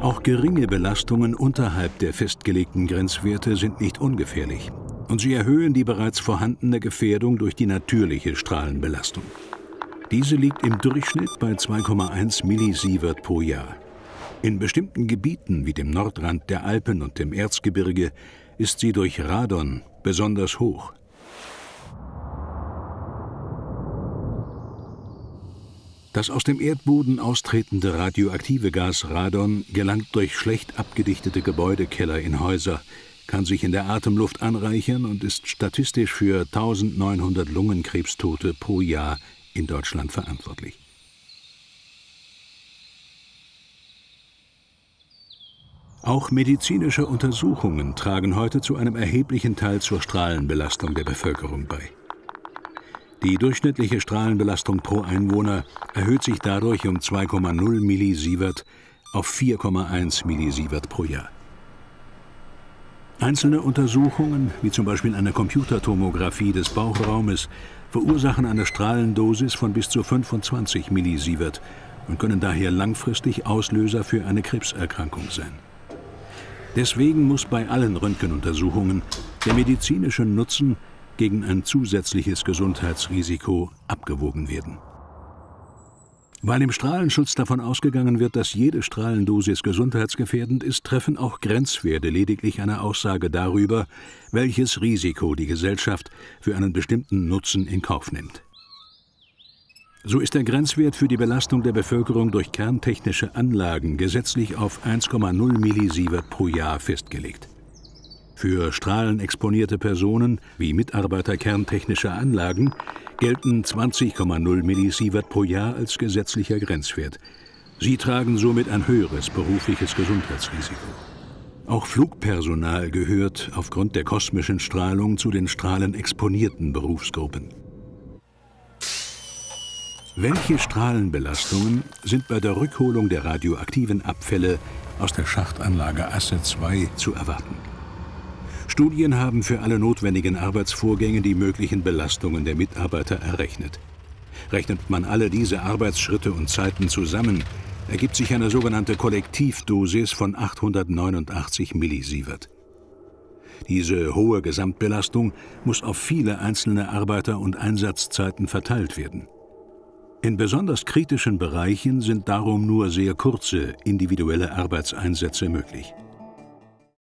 Auch geringe Belastungen unterhalb der festgelegten Grenzwerte sind nicht ungefährlich und sie erhöhen die bereits vorhandene Gefährdung durch die natürliche Strahlenbelastung. Diese liegt im Durchschnitt bei 2,1 Millisievert pro Jahr. In bestimmten Gebieten wie dem Nordrand der Alpen und dem Erzgebirge ist sie durch Radon besonders hoch. Das aus dem Erdboden austretende radioaktive Gas Radon gelangt durch schlecht abgedichtete Gebäudekeller in Häuser, kann sich in der Atemluft anreichern und ist statistisch für 1900 Lungenkrebstote pro Jahr in Deutschland verantwortlich. Auch medizinische Untersuchungen tragen heute zu einem erheblichen Teil zur Strahlenbelastung der Bevölkerung bei. Die durchschnittliche Strahlenbelastung pro Einwohner erhöht sich dadurch um 2,0 Millisievert auf 4,1 Millisievert pro Jahr. Einzelne Untersuchungen, wie zum Beispiel eine Computertomographie des Bauchraumes, verursachen eine Strahlendosis von bis zu 25 Millisievert und können daher langfristig Auslöser für eine Krebserkrankung sein. Deswegen muss bei allen Röntgenuntersuchungen der medizinische Nutzen gegen ein zusätzliches Gesundheitsrisiko abgewogen werden. Weil im Strahlenschutz davon ausgegangen wird, dass jede Strahlendosis gesundheitsgefährdend ist, treffen auch Grenzwerte lediglich eine Aussage darüber, welches Risiko die Gesellschaft für einen bestimmten Nutzen in Kauf nimmt. So ist der Grenzwert für die Belastung der Bevölkerung durch kerntechnische Anlagen gesetzlich auf 1,0 Millisievert pro Jahr festgelegt. Für strahlenexponierte Personen wie Mitarbeiter kerntechnischer Anlagen gelten 20,0 Millisievert pro Jahr als gesetzlicher Grenzwert. Sie tragen somit ein höheres berufliches Gesundheitsrisiko. Auch Flugpersonal gehört aufgrund der kosmischen Strahlung zu den strahlenexponierten Berufsgruppen. Welche Strahlenbelastungen sind bei der Rückholung der radioaktiven Abfälle aus der Schachtanlage Asse II zu erwarten? Studien haben für alle notwendigen Arbeitsvorgänge die möglichen Belastungen der Mitarbeiter errechnet. Rechnet man alle diese Arbeitsschritte und Zeiten zusammen, ergibt sich eine sogenannte Kollektivdosis von 889 Millisievert. Diese hohe Gesamtbelastung muss auf viele einzelne Arbeiter und Einsatzzeiten verteilt werden. In besonders kritischen Bereichen sind darum nur sehr kurze individuelle Arbeitseinsätze möglich.